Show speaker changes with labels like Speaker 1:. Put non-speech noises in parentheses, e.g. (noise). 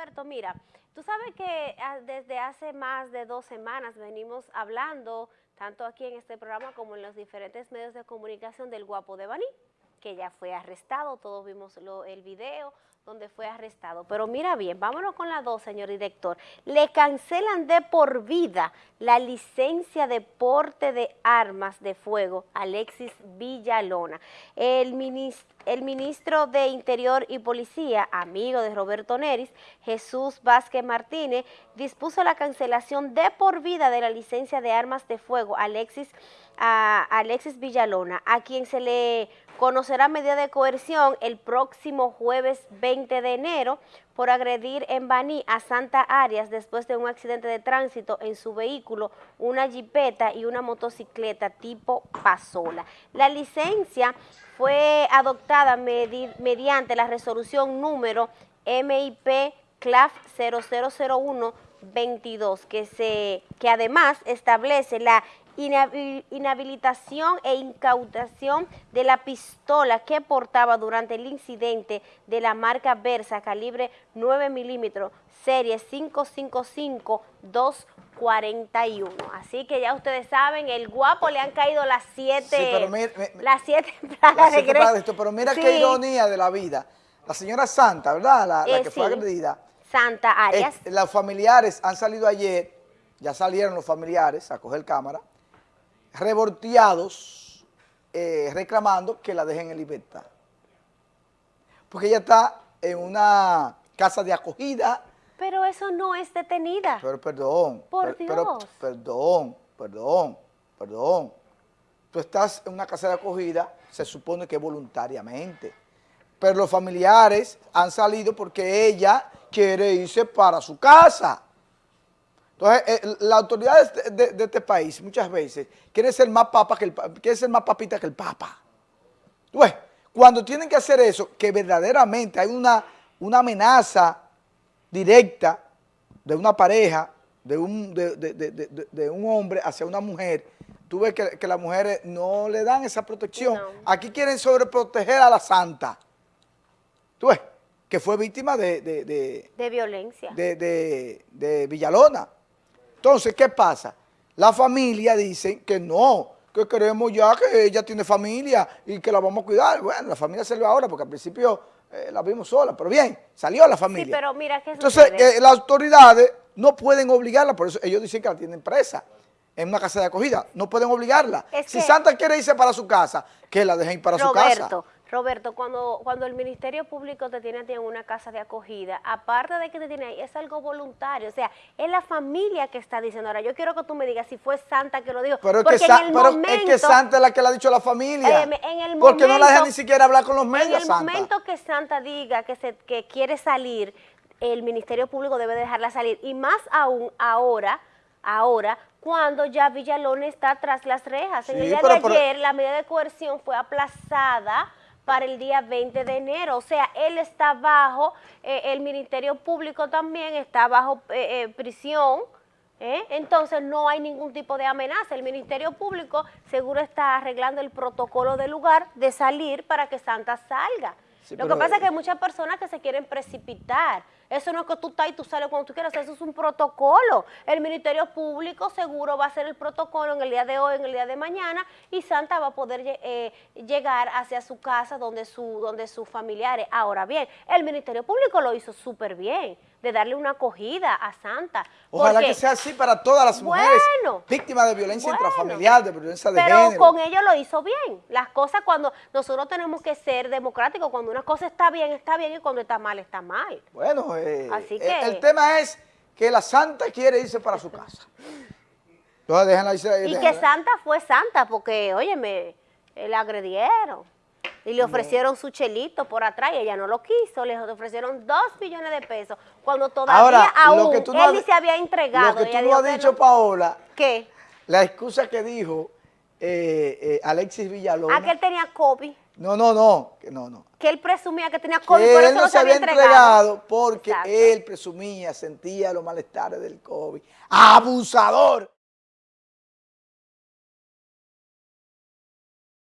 Speaker 1: Roberto, mira, tú sabes que ah, desde hace más de dos semanas venimos hablando, tanto aquí en este programa como en los diferentes medios de comunicación del guapo de Baní, que ya fue arrestado, todos vimos el video, donde fue arrestado. Pero mira bien, vámonos con la dos, señor director. Le cancelan de por vida la licencia de porte de armas de fuego Alexis Villalona. El ministro, el ministro de Interior y Policía, amigo de Roberto Neris, Jesús Vázquez Martínez, dispuso la cancelación de por vida de la licencia de armas de fuego Alexis, a Alexis Villalona, a quien se le conocerá medida de coerción el próximo jueves 20 de enero por agredir en Baní a Santa Arias después de un accidente de tránsito en su vehículo, una jipeta y una motocicleta tipo Pasola. La licencia fue adoptada mediante la resolución número MIP CLAF 0001 22, que, se, que además establece la inhabilitación e incautación de la pistola que portaba durante el incidente de la marca Versa calibre 9 milímetros, serie 555-241. Así que ya ustedes saben, el guapo le han caído las siete, las siete (laughs)
Speaker 2: plagas de esto, Pero mira qué ironía de la vida. La señora Santa, ¿verdad? La,
Speaker 1: eh,
Speaker 2: que fue agredida.
Speaker 1: Santa Arias.
Speaker 2: los familiares han salido ayer, ya salieron los familiares a coger cámara, revolteados, eh, reclamando que la dejen en libertad. Porque ella está en una casa de acogida.
Speaker 1: Pero eso no es detenida.
Speaker 2: Pero perdón.
Speaker 1: Por Dios.
Speaker 2: perdón, perdón, perdón. Tú estás en una casa de acogida, se supone que voluntariamente. Pero los familiares han salido porque ella quiere irse para su casa. Entonces, eh, la autoridad de, este país muchas veces quiere ser más papa que el quiere ser más papita que el papa. Pues, cuando tienen que hacer eso, que verdaderamente hay una, una amenaza directa de una pareja, de un, de, un hombre hacia una mujer, tú ves que, las mujeres no le dan esa protección. Aquí quieren sobreproteger a la santa. Tú ves, que fue víctima de...
Speaker 1: De, violencia.
Speaker 2: de Villalona. Entonces, ¿qué pasa? La familia dice que no, que queremos ya que ella tiene familia y que la vamos a cuidar. Bueno, la familia salió ahora porque al principio eh, la vimos sola, pero bien, salió la familia.
Speaker 1: Sí, pero mira que
Speaker 2: Entonces, eh, las autoridades no pueden obligarla, por eso ellos dicen que la tienen presa en una casa de acogida, no pueden obligarla. si Santa quiere irse para su casa, que la dejen ir para su casa.
Speaker 1: Roberto, cuando, cuando el Ministerio Público te tiene en una casa de acogida, aparte de que te tiene ahí, es algo voluntario, o sea, es la familia que está diciendo. Ahora, yo quiero que tú me digas si fue Santa que lo dijo.
Speaker 2: Pero, es, que, Santa es la que le ha dicho a la familia. porque no la deja ni siquiera hablar con los medios,
Speaker 1: En el momento que Santa diga que, se, que quiere salir, el Ministerio Público debe dejarla salir. Y más aún ahora, ahora, cuando ya Villalón está tras las rejas. En el día de ayer, la medida de coerción fue aplazada para el día 20 de enero. O sea, él está bajo, eh, el Ministerio Público también está bajo eh, eh, prisión, entonces no hay ningún tipo de amenaza. El Ministerio Público seguro está arreglando el protocolo del lugar de salir para que Santa salga. Lo que pasa es que hay muchas personas que se quieren precipitar. Eso no es que tú estás y tú sales cuando tú quieras, eso es un protocolo. El Ministerio Público seguro va a hacer el protocolo en el día de hoy, en el día de mañana, y Santa va a poder eh, llegar hacia su casa donde, su, donde sus familiares. Ahora bien, el Ministerio Público lo hizo súper bien de darle una acogida a Santa.
Speaker 2: Ojalá que sea así para todas las mujeres víctimas de violencia intrafamiliar, de violencia de
Speaker 1: género. Pero con ello lo hizo bien. Las cosas cuando nosotros tenemos que ser democráticos, cuando una cosa está bien, está bien, y cuando está mal, está mal.
Speaker 2: Bueno, eh, así que, el, tema es que la Santa quiere irse para su casa. Entonces déjenla irse.
Speaker 1: Y que Santa fue Santa, porque, óyeme, la agredieron. Y le ofrecieron su chelito por atrás y ella no lo quiso. Le ofrecieron dos millones de pesos cuando todavía aún él ni se había entregado.
Speaker 2: Lo que tú no has dicho, Paola.
Speaker 1: ¿Qué?
Speaker 2: La excusa que dijo eh, eh, Alexis Villalona.
Speaker 1: Ah, que él tenía COVID.
Speaker 2: No, no, no, que no, no.
Speaker 1: Que él presumía que tenía COVID, por eso
Speaker 2: no
Speaker 1: se había entregado.
Speaker 2: porque él presumía, sentía los malestares del COVID. ¡Abusador!